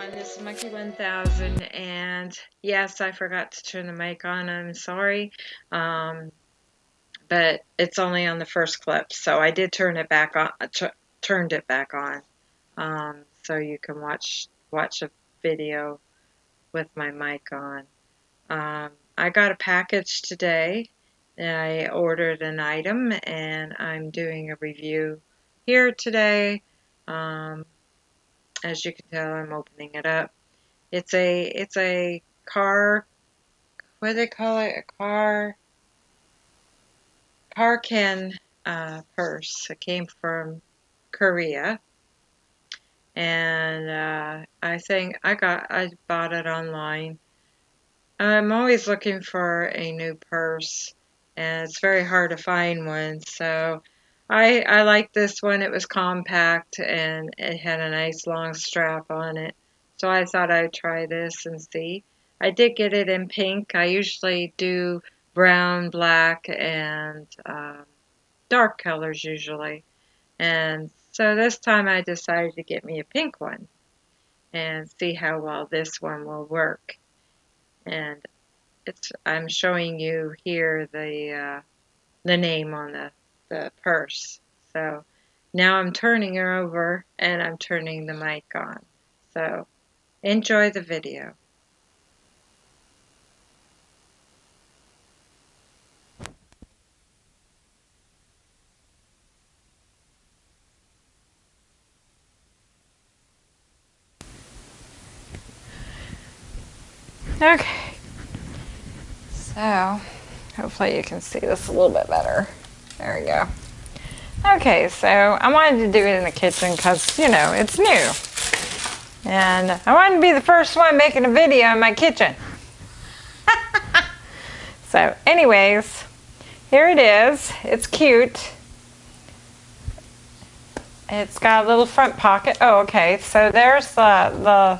everyone, this is Monkey 1000 and yes, I forgot to turn the mic on, I'm sorry, um, but it's only on the first clip, so I did turn it back on, turned it back on, um, so you can watch, watch a video with my mic on. Um, I got a package today, I ordered an item and I'm doing a review here today. As you can tell, I'm opening it up. It's a it's a car. What do they call it? A car. Carkin uh, purse. It came from Korea, and uh, I think I got I bought it online. I'm always looking for a new purse, and it's very hard to find one. So I, I like this one. It was compact and it had a nice long strap on it. So I thought I'd try this and see. I did get it in pink. I usually do brown, black, and um, dark colors usually. And so this time I decided to get me a pink one and see how well this one will work. And it's I'm showing you here the uh, the name on the the purse. So now I'm turning her over and I'm turning the mic on. So enjoy the video. Okay, so hopefully you can see this a little bit better. There we go. Okay, so I wanted to do it in the kitchen because, you know, it's new. And I wanted to be the first one making a video in my kitchen. so anyways, here it is. It's cute. It's got a little front pocket. Oh, okay. So there's the, the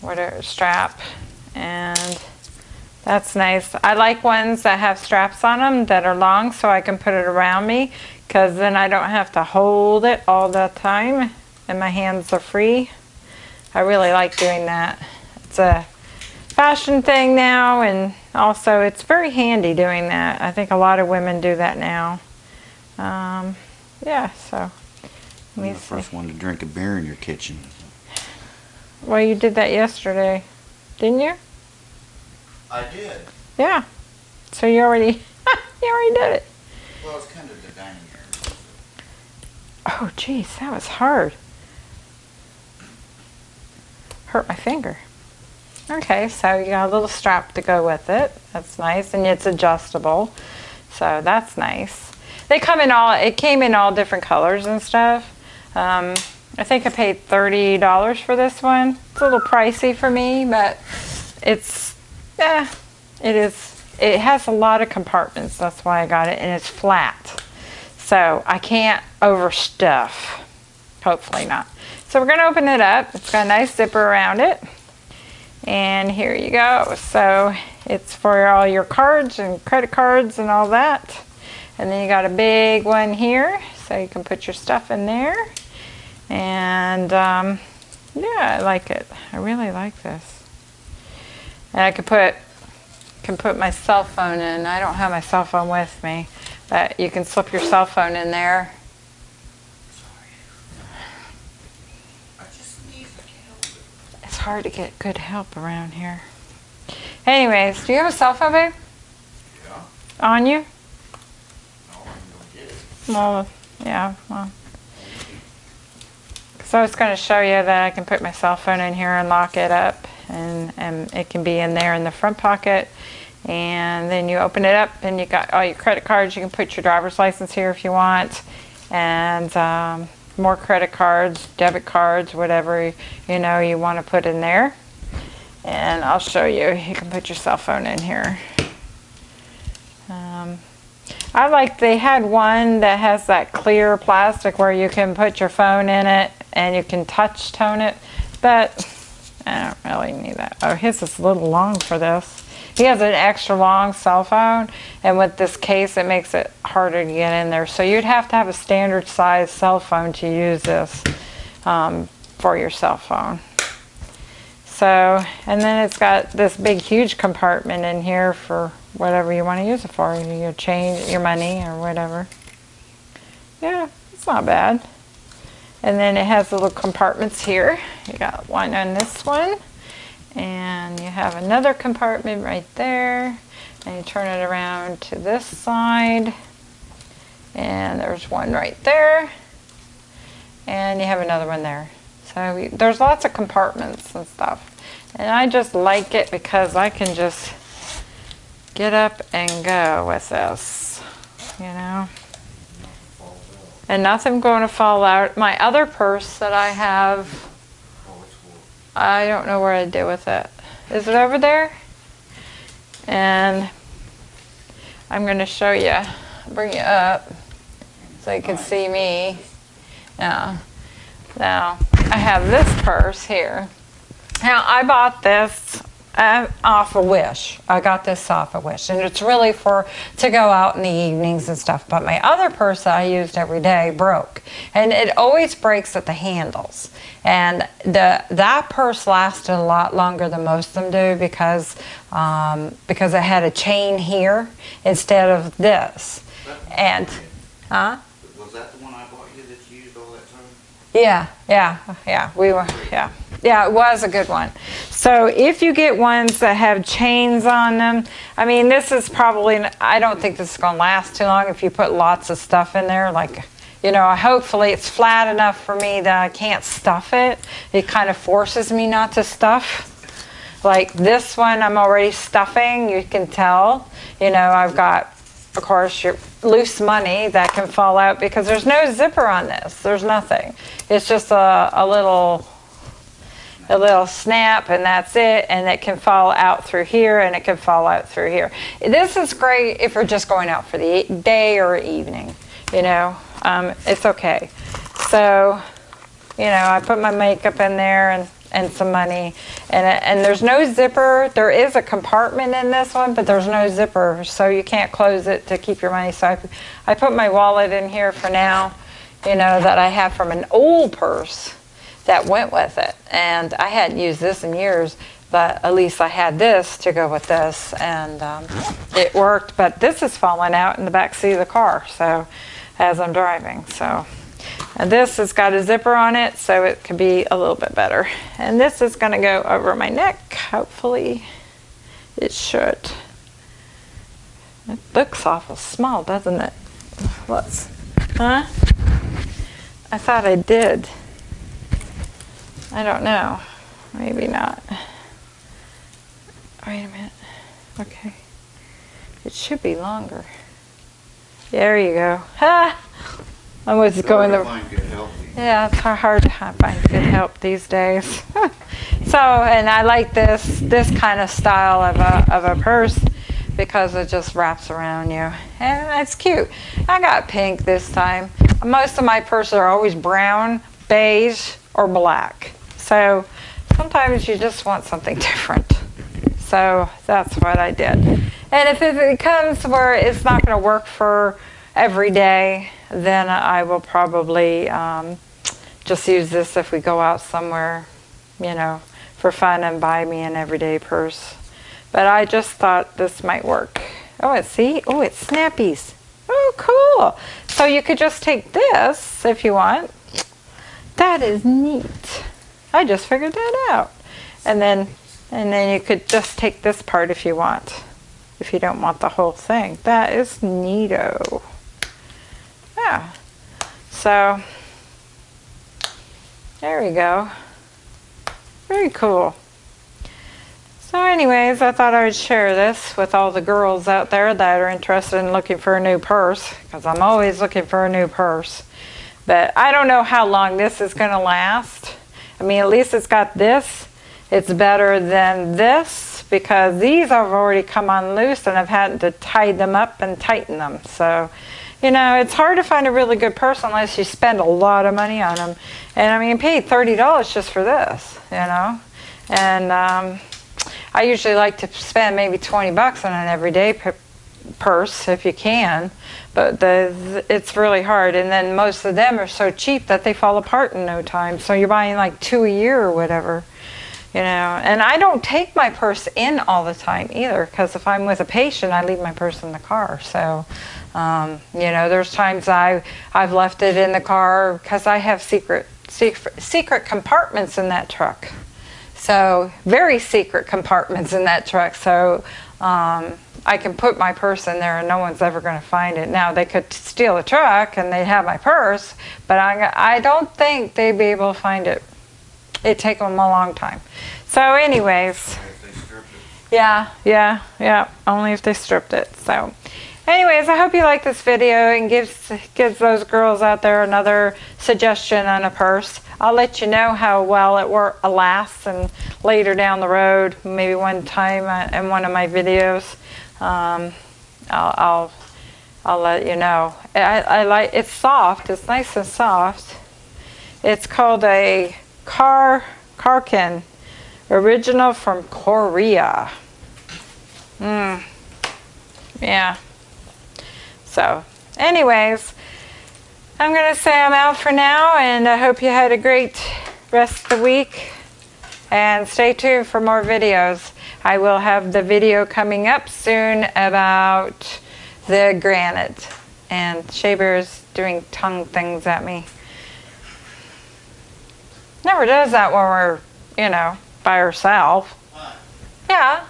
whatever strap. And that's nice. I like ones that have straps on them that are long so I can put it around me because then I don't have to hold it all the time and my hands are free. I really like doing that. It's a fashion thing now and also it's very handy doing that. I think a lot of women do that now. Um, yeah, so. I'm the first one to drink a beer in your kitchen. Well, you did that yesterday, didn't you? I did. Yeah. So you already, you already did it. Well, it's kind of the dining area. Oh, geez, that was hard. Hurt my finger. Okay, so you got a little strap to go with it. That's nice, and it's adjustable. So that's nice. They come in all, it came in all different colors and stuff. Um, I think I paid $30 for this one. It's a little pricey for me, but it's yeah, it is. It has a lot of compartments. That's why I got it. And it's flat. So I can't overstuff. Hopefully not. So we're going to open it up. It's got a nice zipper around it. And here you go. So it's for all your cards and credit cards and all that. And then you got a big one here. So you can put your stuff in there. And um, yeah, I like it. I really like this. And I could put can put my cell phone in. I don't have my cell phone with me, but you can slip your cell phone in there. It's hard to get good help around here. Anyways, do you have a cell phone, babe? Yeah. On you? No, I'm gonna get it. Well, yeah, well. So I was going to show you that I can put my cell phone in here and lock it up and, and it can be in there in the front pocket. And then you open it up and you got all your credit cards. You can put your driver's license here if you want. And um, more credit cards debit cards whatever you know you want to put in there. And I'll show you. You can put your cell phone in here. Um, I like they had one that has that clear plastic where you can put your phone in it and you can touch tone it but I don't really need that. Oh, his is a little long for this. He has an extra long cell phone, and with this case, it makes it harder to get in there. So you'd have to have a standard size cell phone to use this. Um, for your cell phone. So, and then it's got this big, huge compartment in here for whatever you want to use it for, your change, your money, or whatever. Yeah, it's not bad. And then it has little compartments here. You got one on this one, and you have another compartment right there. And you turn it around to this side, and there's one right there, and you have another one there. So we- there's lots of compartments and stuff. And I just like it because I can just get up and go with this, you know. And nothing going to fall out. My other purse that I have. I don't know where I did with it. Is it over there? And I'm going to show you, bring you up so you can see me. Now, now I have this purse here. Now I bought this uh, off a Wish. I got this off a Wish, and it's really for to go out in the evenings and stuff. But my other purse that I used every day broke, and it always breaks at the handles. And the that purse lasted a lot longer than most of them do because um, because it had a chain here instead of this. And huh? Was that the one I bought you that you used all that time? Yeah, yeah, yeah. We were, yeah, yeah. It was a good one. So if you get ones that have chains on them, I mean, this is probably. I don't think this is going to last too long if you put lots of stuff in there. Like, you know, hopefully it's flat enough for me that I can't stuff it. It kind of forces me not to stuff. Like this one, I'm already stuffing. You can tell. You know, I've got of course, your loose money that can fall out because there's no zipper on this. There's nothing. It's just a, a little a little snap and that's it and it can fall out through here and it can fall out through here. This is great if you're just going out for the day or evening, you know. Um, it's okay. So, you know, I put my makeup in there and, and some money and, and there's no zipper. There is a compartment in this one, but there's no zipper, so you can't close it to keep your money. So I, I put my wallet in here for now, you know, that I have from an old purse that went with it. And I hadn't used this in years, but at least I had this to go with this, and um, it worked. But this is falling out in the back seat of the car, so as I'm driving, so. And this has got a zipper on it, so it could be a little bit better. And this is going to go over my neck, hopefully. It should. It looks awful small, doesn't it? Let's, huh? I thought I did. I don't know. Maybe not. Wait a minute. Okay. It should be longer. There you go. Ha! I was going Hard the to find good healthy. yeah, it's hard hard to find good help these days. so, and I like this this kind of style of a of a purse because it just wraps around you, and it's cute. I got pink this time. Most of my purses are always brown, beige, or black. So sometimes you just want something different. So that's what I did. And if it comes where it's not going to work for every day, then I will probably um, just use this if we go out somewhere, you know, for fun and buy me an everyday purse. But I just thought this might work. Oh, see? Oh, it's snappies. Oh, cool. So you could just take this if you want. That is neat. I just figured that out. And then and then you could just take this part if you want. If you don't want the whole thing. That is neato. Yeah. So there we go. Very cool. So anyways, I thought I would share this with all the girls out there that are interested in looking for a new purse because I'm always looking for a new purse. But I don't know how long this is going to last. I mean, at least it's got this. It's better than this because these have already come on loose and I've had to tie them up and tighten them. So, you know, it's hard to find a really good purse unless you spend a lot of money on them. And I mean, pay $30 just for this, you know. And um, I usually like to spend maybe 20 bucks on an everyday purse if you can, but the it's really hard. And then most of them are so cheap that they fall apart in no time. So you're buying like two a year or whatever, you know. And I don't take my purse in all the time either, because if I'm with a patient, I leave my purse in the car. So. Um, you know, there's times I I've left it in the car because I have secret, secret secret compartments in that truck. So very secret compartments in that truck. So um, I can put my purse in there and no one's ever going to find it. Now they could steal a truck and they'd have my purse, but I, I don't think they'd be able to find it. It'd take them a long time. So anyways, If they stripped it. yeah, yeah, yeah. Only if they stripped it. So, anyways, I hope you like this video and gives gives those girls out there another suggestion on a purse. I'll let you know how well it work lasts and later down the road, maybe one time uh, in one of my videos, um, I'll, I'll I'll let you know. I, I like it's soft. It's nice and soft. It's called a car Karkin, original from Korea. Mm. Yeah. So, anyways, I'm going to say I'm out for now, and I hope you had a great rest of the week. And stay tuned for more videos. I will have the video coming up soon about the granite. And Shea Bear's doing tongue things at me. Never does that when we're, you know, by herself. Yeah.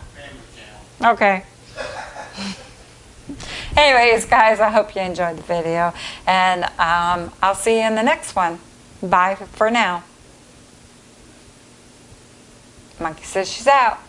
Okay. Anyways, guys, I hope you enjoyed the video, and um, I'll see you in the next one. Bye for now. Monkey says she's out.